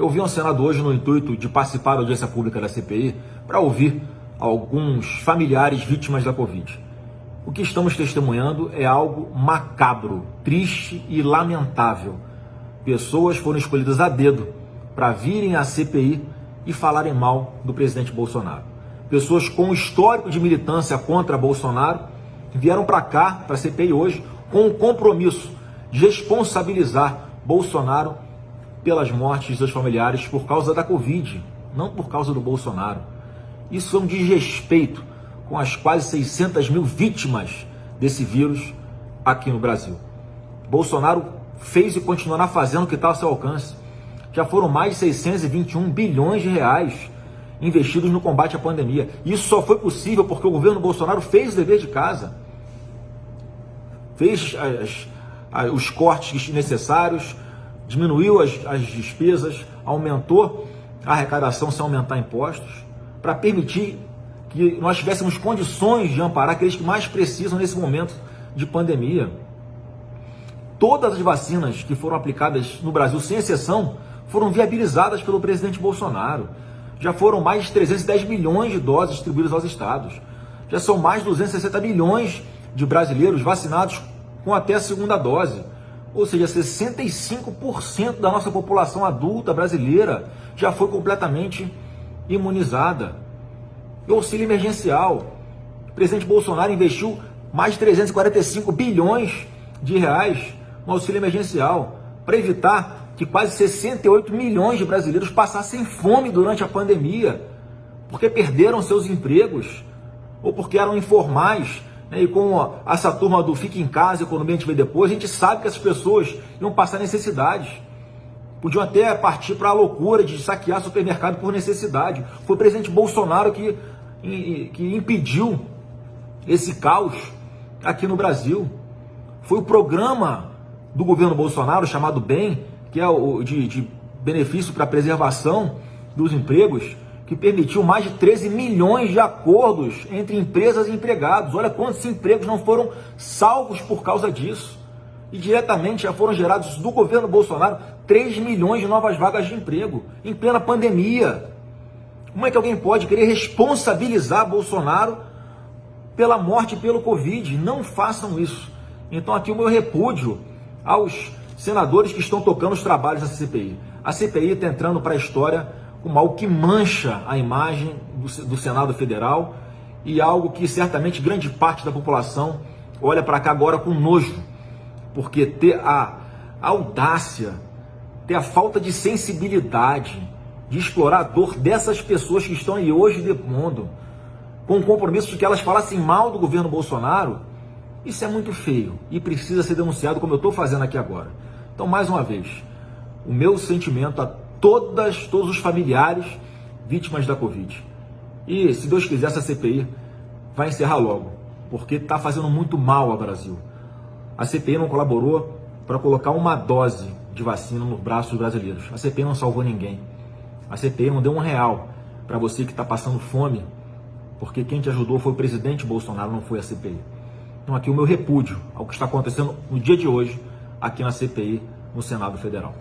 Eu vim ao Senado hoje no intuito de participar da audiência pública da CPI para ouvir alguns familiares vítimas da Covid. O que estamos testemunhando é algo macabro, triste e lamentável. Pessoas foram escolhidas a dedo para virem à CPI e falarem mal do presidente Bolsonaro. Pessoas com histórico de militância contra Bolsonaro vieram para cá, para a CPI hoje, com o compromisso de responsabilizar Bolsonaro pelas mortes dos familiares por causa da Covid, não por causa do Bolsonaro. Isso é um desrespeito com as quase 600 mil vítimas desse vírus aqui no Brasil. Bolsonaro fez e continuará fazendo o que está ao seu alcance. Já foram mais de 621 bilhões de reais investidos no combate à pandemia. Isso só foi possível porque o governo Bolsonaro fez o dever de casa, fez as, as, os cortes necessários, diminuiu as, as despesas, aumentou a arrecadação sem aumentar impostos, para permitir que nós tivéssemos condições de amparar aqueles que mais precisam nesse momento de pandemia. Todas as vacinas que foram aplicadas no Brasil, sem exceção, foram viabilizadas pelo presidente Bolsonaro. Já foram mais de 310 milhões de doses distribuídas aos estados. Já são mais de 260 milhões de brasileiros vacinados com até a segunda dose. Ou seja, 65% da nossa população adulta brasileira já foi completamente imunizada. E auxílio emergencial. O presidente Bolsonaro investiu mais de 345 bilhões de reais no auxílio emergencial para evitar que quase 68 milhões de brasileiros passassem fome durante a pandemia, porque perderam seus empregos ou porque eram informais e com essa turma do fique em casa, economia a gente vê depois, a gente sabe que essas pessoas iam passar necessidades. Podiam até partir para a loucura de saquear supermercado por necessidade. Foi o presidente Bolsonaro que, que impediu esse caos aqui no Brasil. Foi o programa do governo Bolsonaro, chamado BEM, que é o de, de benefício para preservação dos empregos, que permitiu mais de 13 milhões de acordos entre empresas e empregados. Olha quantos empregos não foram salvos por causa disso. E diretamente já foram gerados do governo Bolsonaro 3 milhões de novas vagas de emprego em plena pandemia. Como é que alguém pode querer responsabilizar Bolsonaro pela morte pelo Covid? Não façam isso. Então aqui o meu repúdio aos senadores que estão tocando os trabalhos da CPI. A CPI está entrando para a história algo que mancha a imagem do, do Senado Federal e algo que certamente grande parte da população olha para cá agora com nojo, porque ter a, audácia, ter a falta de sensibilidade de explorar a dor dessas pessoas que estão aí hoje depondo, com o compromisso de que elas falassem mal do governo Bolsonaro, isso é muito feio e precisa ser denunciado como eu estou fazendo aqui agora. Então, mais uma vez, o meu sentimento a todas, todos os familiares vítimas da Covid. E, se Deus quiser, essa CPI vai encerrar logo, porque está fazendo muito mal ao Brasil. A CPI não colaborou para colocar uma dose de vacina nos braços dos brasileiros. A CPI não salvou ninguém. A CPI não deu um real para você que está passando fome, porque quem te ajudou foi o presidente Bolsonaro, não foi a CPI. Então, aqui o meu repúdio ao que está acontecendo no dia de hoje, aqui na CPI, no Senado Federal.